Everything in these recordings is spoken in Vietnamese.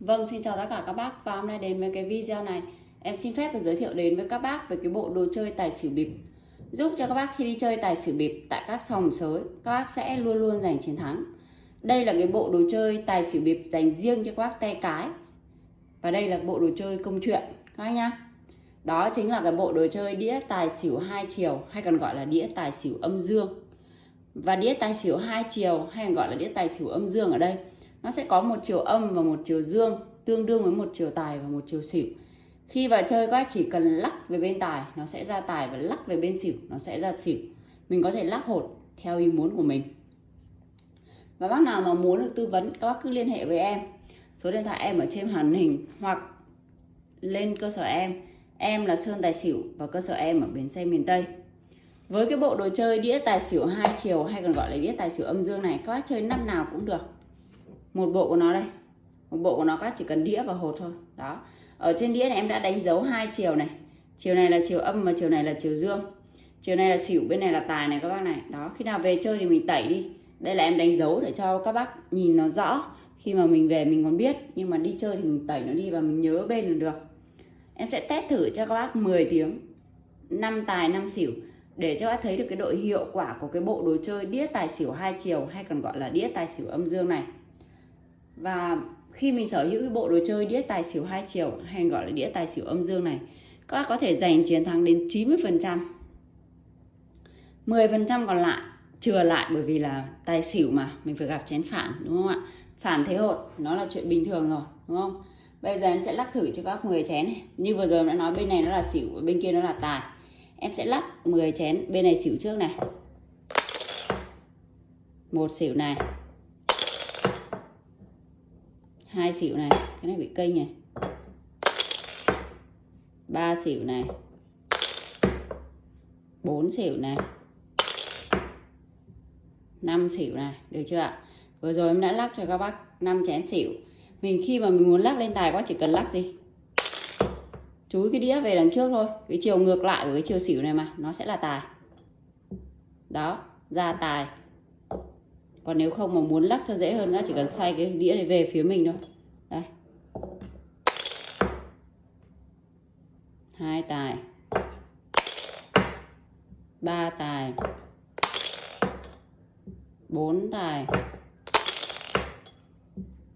Vâng, xin chào tất cả các bác. Và hôm nay đến với cái video này em xin phép được giới thiệu đến với các bác về cái bộ đồ chơi tài xỉu bịp. Giúp cho các bác khi đi chơi tài xỉu bịp tại các sòng sới các bác sẽ luôn luôn giành chiến thắng. Đây là cái bộ đồ chơi tài xỉu bịp dành riêng cho các bác tay cái. Và đây là bộ đồ chơi công chuyện các bác nhá. Đó chính là cái bộ đồ chơi đĩa tài xỉu hai chiều hay còn gọi là đĩa tài xỉu âm dương. Và đĩa tài xỉu hai chiều hay còn gọi là đĩa tài xỉu âm dương ở đây nó sẽ có một chiều âm và một chiều dương, tương đương với một chiều tài và một chiều xỉu. Khi vào chơi, các bác chỉ cần lắc về bên tài, nó sẽ ra tài, và lắc về bên xỉu, nó sẽ ra xỉu. Mình có thể lắc hột theo ý muốn của mình. Và bác nào mà muốn được tư vấn, các bác cứ liên hệ với em. Số điện thoại em ở trên màn hình, hoặc lên cơ sở em. Em là Sơn Tài Xỉu và cơ sở em ở bến xe miền Tây. Với cái bộ đồ chơi đĩa tài xỉu hai chiều, hay còn gọi là đĩa tài xỉu âm dương này, các bác chơi năm nào cũng được một bộ của nó đây. Một bộ của nó các chỉ cần đĩa và hột thôi. Đó. Ở trên đĩa này em đã đánh dấu hai chiều này. Chiều này là chiều âm và chiều này là chiều dương. Chiều này là xỉu, bên này là tài này các bác này. Đó, khi nào về chơi thì mình tẩy đi. Đây là em đánh dấu để cho các bác nhìn nó rõ. Khi mà mình về mình còn biết, nhưng mà đi chơi thì mình tẩy nó đi và mình nhớ bên là được. Em sẽ test thử cho các bác 10 tiếng. Năm tài, năm xỉu. Để cho bác thấy được cái độ hiệu quả của cái bộ đồ chơi đĩa tài xỉu hai chiều, hay còn gọi là đĩa tài xỉu âm dương này và khi mình sở hữu cái bộ đồ chơi đĩa tài xỉu hai chiều, hay gọi là đĩa tài xỉu âm dương này, các bác có thể giành chiến thắng đến 90 phần trăm. 10 phần trăm còn lại, chừa lại, bởi vì là tài xỉu mà, mình phải gặp chén phản, đúng không ạ? Phản thế hột, nó là chuyện bình thường rồi, đúng không? Bây giờ em sẽ lắc thử cho các 10 chén này. Như vừa rồi em đã nói bên này nó là xỉu và bên kia nó là tài. Em sẽ lắc 10 chén bên này xỉu trước này. Một xỉu này hai xỉu này, cái này bị kênh này. Ba xỉu này. Bốn xỉu này. Năm xỉu này, được chưa ạ? Vừa rồi em đã lắc cho các bác 5 chén xỉu. Mình khi mà mình muốn lắc lên tài quá chỉ cần lắc gì? Chúi cái đĩa về đằng trước thôi. Cái chiều ngược lại của cái chiều xỉu này mà, nó sẽ là tài. Đó, ra tài còn nếu không mà muốn lắc cho dễ hơn nữa, chỉ cần xoay cái đĩa này về phía mình thôi. Đây. Hai tài. Ba tài. Bốn tài.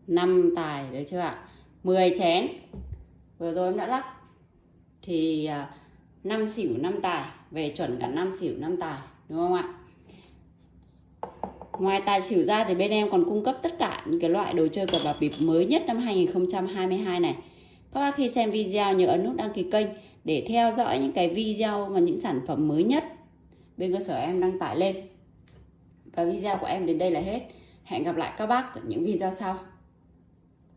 Năm tài đấy chưa ạ? 10 chén. Vừa rồi em đã lắc. Thì à, năm xỉu năm tài, về chuẩn cả năm xỉu năm tài, đúng không ạ? Ngoài tài xỉu ra thì bên em còn cung cấp tất cả những cái loại đồ chơi cờ bạc bịp mới nhất năm 2022 này. Các bác khi xem video nhớ ấn nút đăng ký kênh để theo dõi những cái video và những sản phẩm mới nhất bên cơ sở em đăng tải lên. Và video của em đến đây là hết. Hẹn gặp lại các bác ở những video sau.